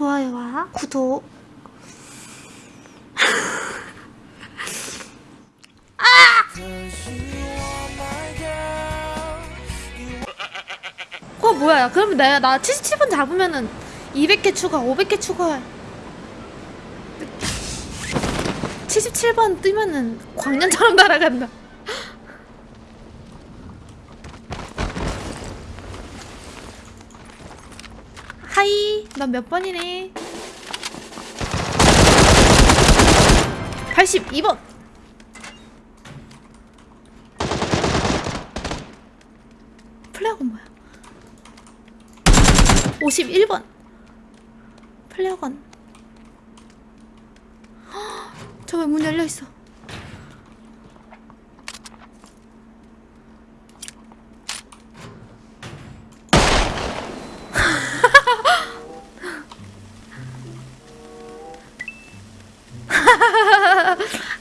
좋아요와 구독. 어 뭐야? 야, 그러면 내가 나 77번 잡으면은 200개 추가 500개 추가해. 77번 뜨면은 광년처럼 날아간다 하이. 넌 몇 번이니? 82번. 플레어건 뭐야? 51번. 플레어건. 저왜 문 열려있어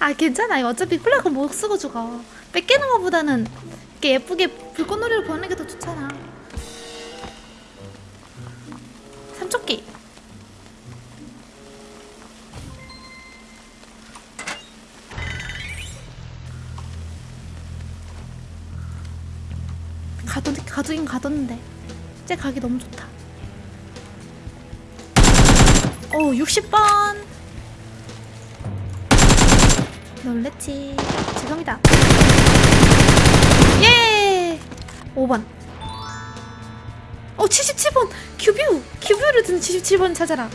아 괜찮아. 어차피 플래그 못 쓰고 죽어. 뺏기는 것보다는 이렇게 예쁘게 불꽃놀이를 보는 게 더 좋잖아. 삼쪽기. 가도 가두긴 가뒀는데 쟤 가기 너무 좋다. 오 60번 놀랬지. 지금이다. 예! 5번. 어 77번. QBU. QBU를 든 77번 찾아라.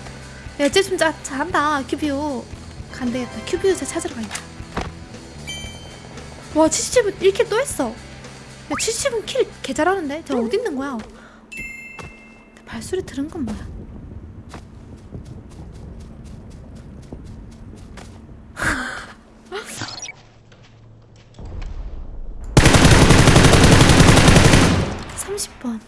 야쟤좀 잘한다 QBU. 안되겠다 QBU 자 찾으러 가야겠다. 와 77번 1 kill 또 했어. 야 77번 kill 개 잘하는데? 저 어디 있는 거야? 발소리 들은 건 뭐야 삼십 번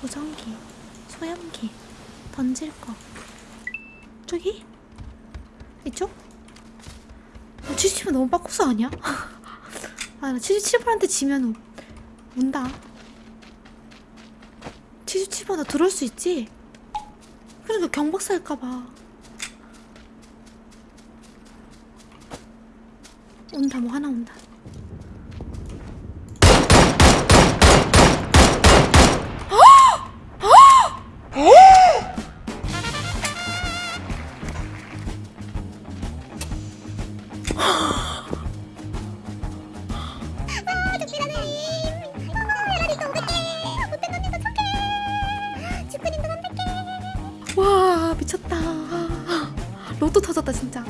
보정기, 소염기, 던질 거. 저기? 이쪽? 어, 77번 너무 빡코스 아니야? 아, 나 77번한테 지면 운다. 77번 나 들어올 수 있지? 그러니까 경박사 할까봐. 온다, 뭐 하나 온다. 와 미쳤다 로또 터졌다 진짜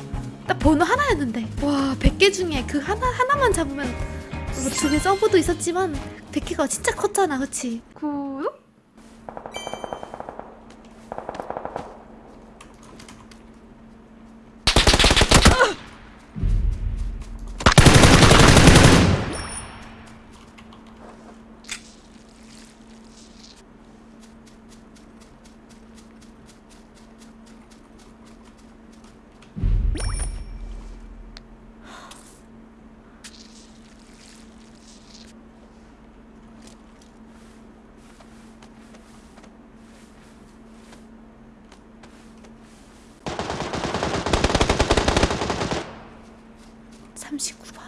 딱 번호 하나였는데 와 100개 중에 그 하나, 하나만 잡으면 뭐 두개 서버도 있었지만 100개가 진짜 컸잖아 그치? 구독? 39번.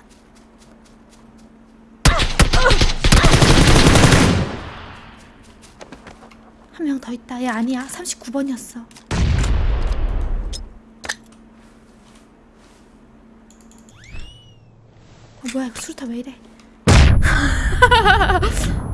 한 명 더 있다. 얘 아니야. 39번이었어. 어, 뭐야 이거 수류탄 왜 이래?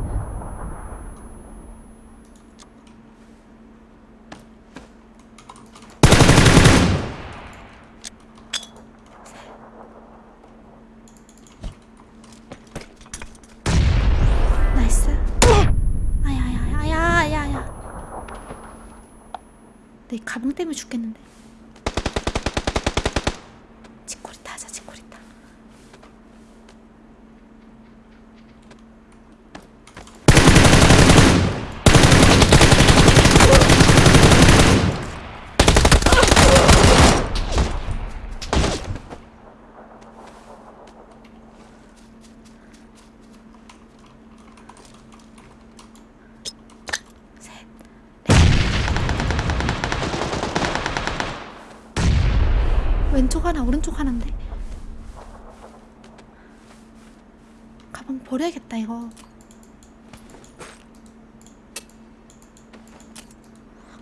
내 가방 때문에 죽겠는데. 치코리타 하자 치코리타. 하나 오른쪽 하나인데. 가방 버려야겠다 이거.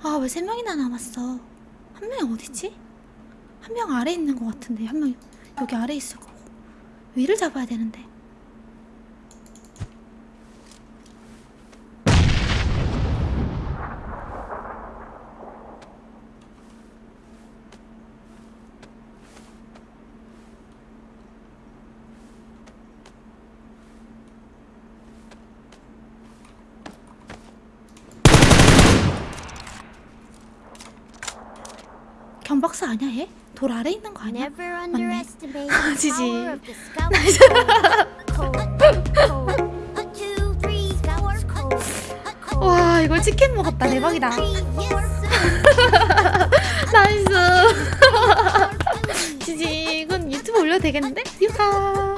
아 왜 세 명이나 남았어? 한 명이 어디지? 한 명 아래 있는 것 같은데 한 명 여기 아래 있을 거고. 위를 잡아야 되는데 견박사 아니야 얘? 돌 아래 있는 거 아니야? 아, the GG. 와 이거 치킨 먹었다 대박이다. nice GG 이건 유튜브 올려도 되겠는데? 유하